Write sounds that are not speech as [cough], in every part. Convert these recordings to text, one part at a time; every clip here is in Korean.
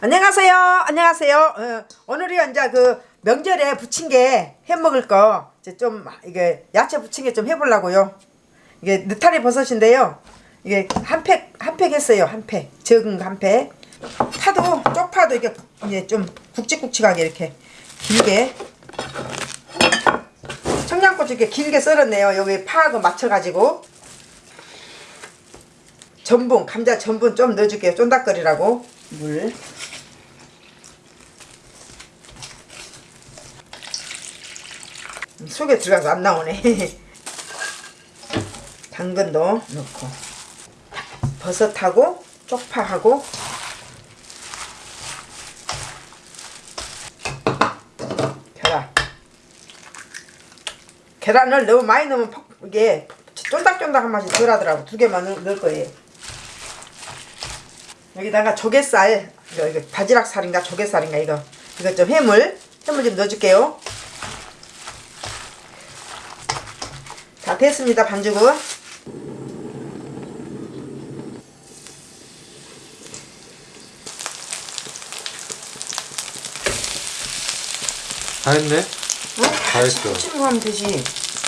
안녕하세요. 안녕하세요. 어, 오늘이 이제 그 명절에 부침개 해 먹을 거 이제 좀 이게 야채 부침개 좀 해보려고요. 이게 느타리 버섯인데요. 이게 한 팩 한 팩 했어요. 한 팩. 적은 거한 팩. 파도 쪽파도 이게 이제 좀 굵직굵직하게 이렇게 길게 청양고추 이렇게 길게 썰었네요. 여기 파하고 맞춰가지고 전분 감자 전분 좀 넣어줄게요. 쫀득거리라고 물. 속에 들어가서 안 나오네. [laughs] 당근도 넣고 버섯하고 쪽파하고 계란. 계란을 너무 많이 넣으면 퍽- 이게 쫀득쫀득한 맛이 덜 하더라고. 두 개만 넣- 넣을 거예요. 여기다가 조개살, 이거, 이거 바지락살인가 조개살인가 이거 이거 좀 해물 해물 좀 넣어줄게요. 다 됐습니다 반죽은. 다 했네? 응? 다 했어. 치고 하면 되지.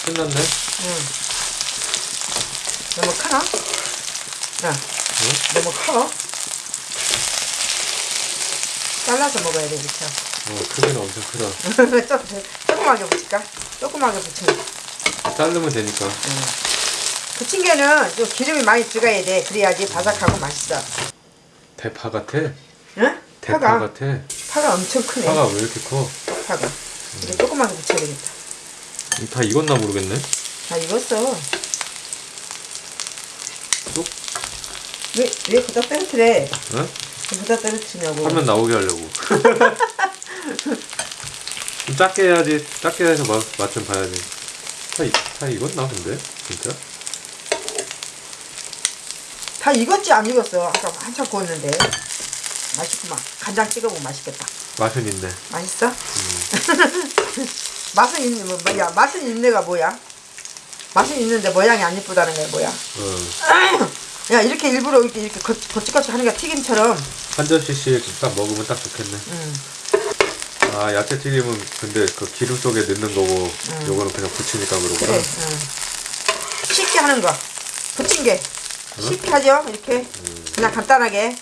끝났네? 너무 크나? 야, 너무 커? 잘라서 먹어야 돼, 그쵸? 어, 크기는 엄청 크다. [laughs] 조- 조그맣게 붙일까? 조그맣게 붙여. 자르면 되니까. 부침개는 좀 기름이 많이 들어가야 돼. 그래야지 바삭하고 맛있어. 대파 같아? 응? 대파 파가, 같아? 파가 엄청 크네. 파가 왜 이렇게 커? 파가. 이제 조그맣게 붙여야 되겠다. 이다 익었나 모르겠네? 다 익었어. 쏙? 왜, 왜 그다 떨어뜨려? 응? 왜 그다 떨어뜨리냐고. 화면 나오게 하려고. 좀 [laughs] 작게 해야지. 작게 해서 맛, 맛좀 봐야지. 다, 익었나 근데? 진짜? 다 익었지 안 익었어. 아까 한참 구웠는데. 맛있구만. 간장 찍어보면 맛있겠다. 맛은 있네. 맛있어? [laughs] 맛은 있는 뭐 뭐야? 맛은 있네가 뭐야? 맛은 있는데 모양이 안 이쁘다는 게 뭐야? 어. [laughs] 야 이렇게 일부러 이렇게 이렇게 거, 거칠거칠 게 튀김처럼. 한 접시씩 딱 먹으면 딱 좋겠네. 음. 아, 야채 튀김은 근데 그 기름 속에 넣는 거고, 요거는 그냥 부치니까 그러구나. 그래. 응. 쉽게 하는 거. 부침개. 쉽게 하죠. 이렇게 그냥 간단하게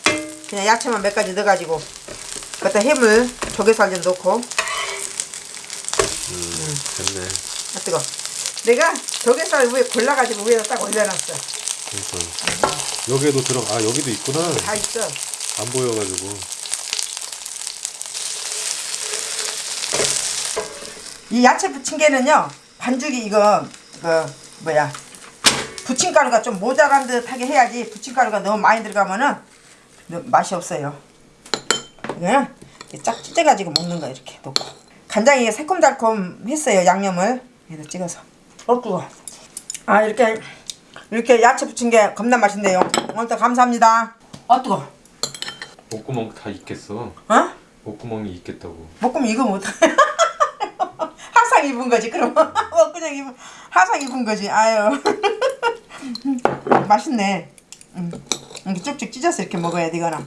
그냥 야채만 몇 가지 넣어가지고 그때 해물 조개살 좀 넣고 음, 됐네. 아 뜨거. 내가 조개살 위에 골라가지고 위에다 딱 올려놨어. 그러니까. 여기에도 들어, 아, 여기도 있구나. 다 있어. 안 보여가지고. 이 야채 부침개는요 반죽이 이거 그 뭐야 부침가루가 좀 모자란 듯하게 해야지 부침가루가 너무 많이 들어가면은 너- 맛이 없어요. 이렇게 쫙 찢어가지고 먹는 거 이렇게 놓고 간장이 새콤달콤 했어요 양념을 여기다 찍어서 어 뜨거. 아 이렇게 이렇게 야채 부침개 겁나 맛있네요. 오늘도 감사합니다. 어 뜨거. 목구멍 다 익겠어. 어? 목구멍이 익겠다고. 볶음 이거 못 [laughs] 화상 입은 거지 그럼 어 [laughs] 그냥 입은 화상 입은 거지 아유 [laughs] 맛있네 음. 이렇게 쭉쭉 찢어서 이렇게 먹어야 돼 이거는